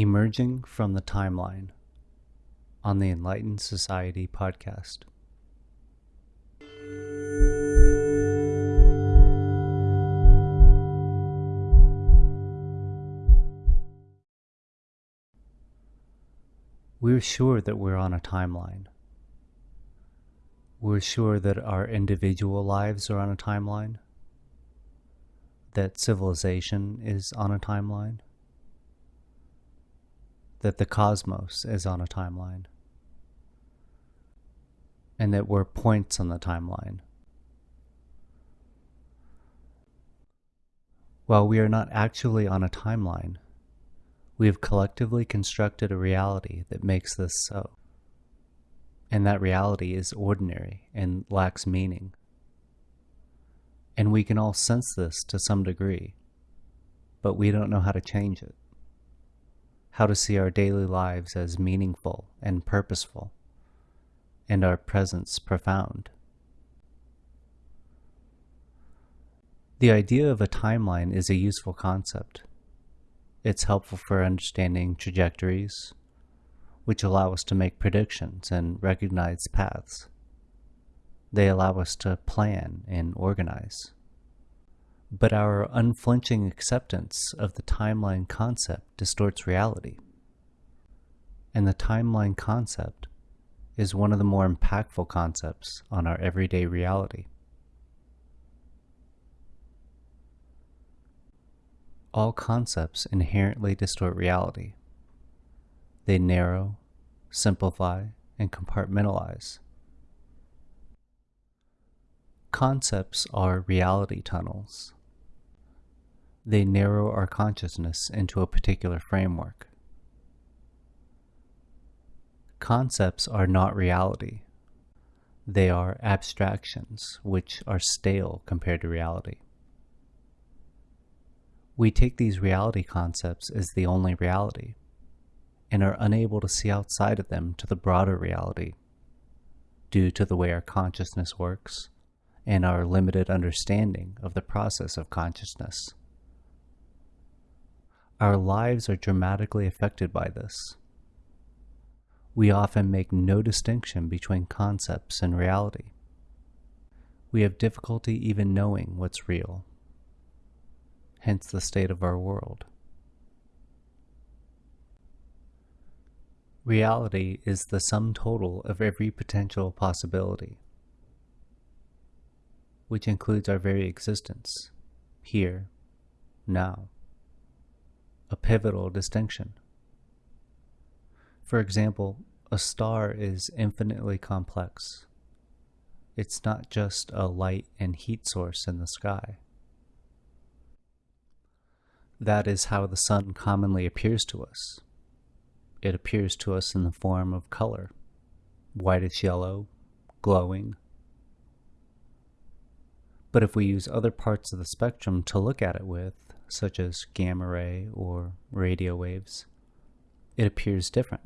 Emerging from the Timeline on the Enlightened Society podcast. We're sure that we're on a timeline. We're sure that our individual lives are on a timeline, that civilization is on a timeline that the cosmos is on a timeline and that we're points on the timeline. While we are not actually on a timeline, we have collectively constructed a reality that makes this so. And that reality is ordinary and lacks meaning. And we can all sense this to some degree, but we don't know how to change it how to see our daily lives as meaningful and purposeful, and our presence profound. The idea of a timeline is a useful concept. It's helpful for understanding trajectories, which allow us to make predictions and recognize paths. They allow us to plan and organize. But our unflinching acceptance of the timeline concept distorts reality. And the timeline concept is one of the more impactful concepts on our everyday reality. All concepts inherently distort reality. They narrow, simplify, and compartmentalize. Concepts are reality tunnels they narrow our consciousness into a particular framework. Concepts are not reality. They are abstractions, which are stale compared to reality. We take these reality concepts as the only reality, and are unable to see outside of them to the broader reality due to the way our consciousness works and our limited understanding of the process of consciousness. Our lives are dramatically affected by this. We often make no distinction between concepts and reality. We have difficulty even knowing what's real, hence the state of our world. Reality is the sum total of every potential possibility, which includes our very existence, here, now a pivotal distinction. For example, a star is infinitely complex. It's not just a light and heat source in the sky. That is how the sun commonly appears to us. It appears to us in the form of color, whitish yellow, glowing. But if we use other parts of the spectrum to look at it with, such as gamma ray or radio waves, it appears different.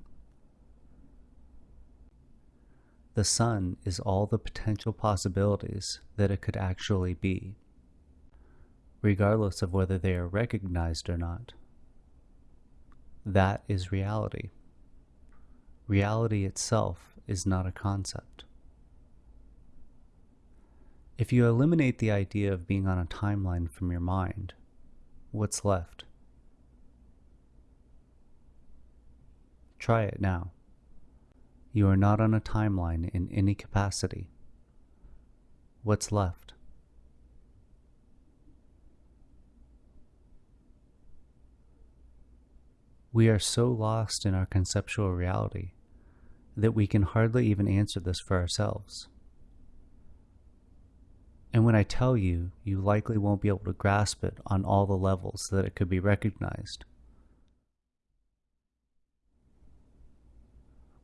The sun is all the potential possibilities that it could actually be, regardless of whether they are recognized or not. That is reality. Reality itself is not a concept. If you eliminate the idea of being on a timeline from your mind, what's left. Try it now. You are not on a timeline in any capacity. What's left? We are so lost in our conceptual reality that we can hardly even answer this for ourselves. And when I tell you, you likely won't be able to grasp it on all the levels that it could be recognized.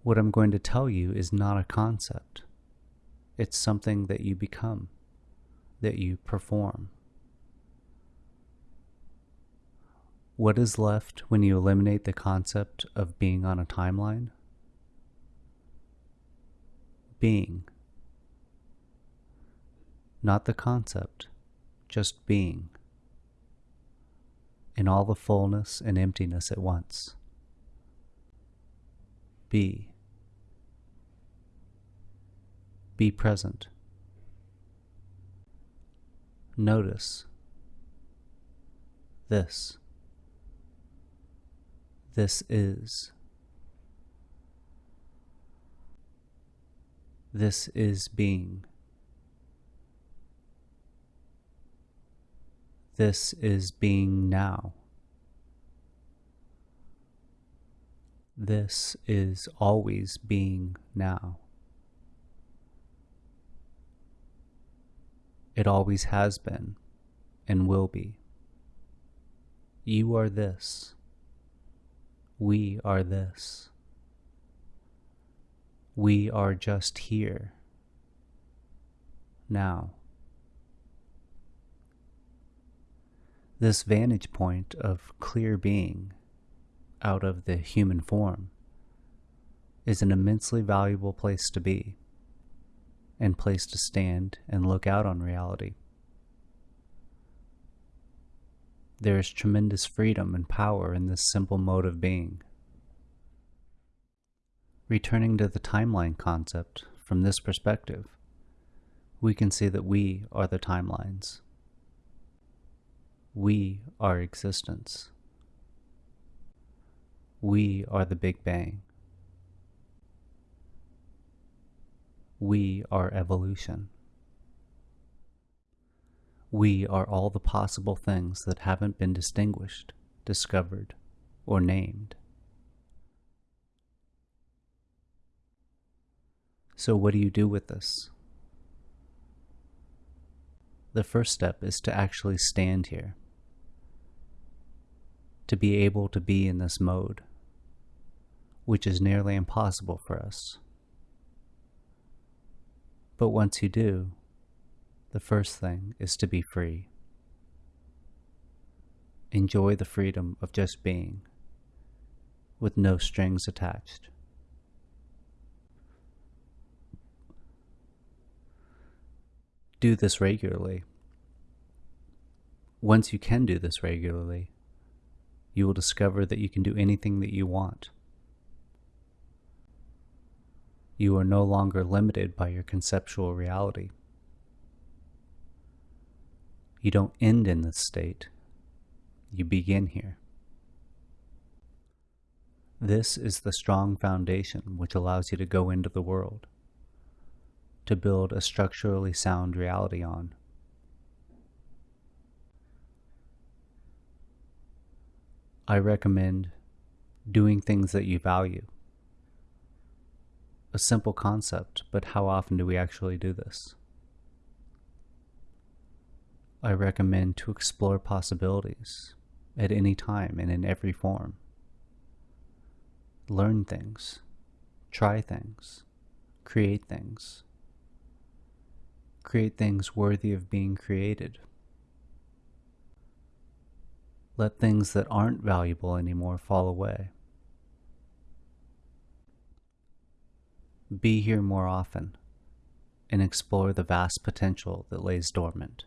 What I'm going to tell you is not a concept. It's something that you become, that you perform. What is left when you eliminate the concept of being on a timeline? Being not the concept, just being, in all the fullness and emptiness at once. Be. Be present. Notice this. This is. This is being. This is being now. This is always being now. It always has been and will be. You are this. We are this. We are just here. Now. This vantage point of clear being out of the human form is an immensely valuable place to be and place to stand and look out on reality. There is tremendous freedom and power in this simple mode of being. Returning to the timeline concept from this perspective, we can see that we are the timelines. We are existence. We are the Big Bang. We are evolution. We are all the possible things that haven't been distinguished, discovered, or named. So, what do you do with this? The first step is to actually stand here, to be able to be in this mode which is nearly impossible for us. But once you do, the first thing is to be free. Enjoy the freedom of just being, with no strings attached. Do this regularly. Once you can do this regularly, you will discover that you can do anything that you want. You are no longer limited by your conceptual reality. You don't end in this state, you begin here. This is the strong foundation which allows you to go into the world, to build a structurally sound reality on. I recommend doing things that you value a simple concept, but how often do we actually do this? I recommend to explore possibilities at any time and in every form. Learn things, try things, create things. Create things worthy of being created. Let things that aren't valuable anymore fall away. Be here more often and explore the vast potential that lays dormant.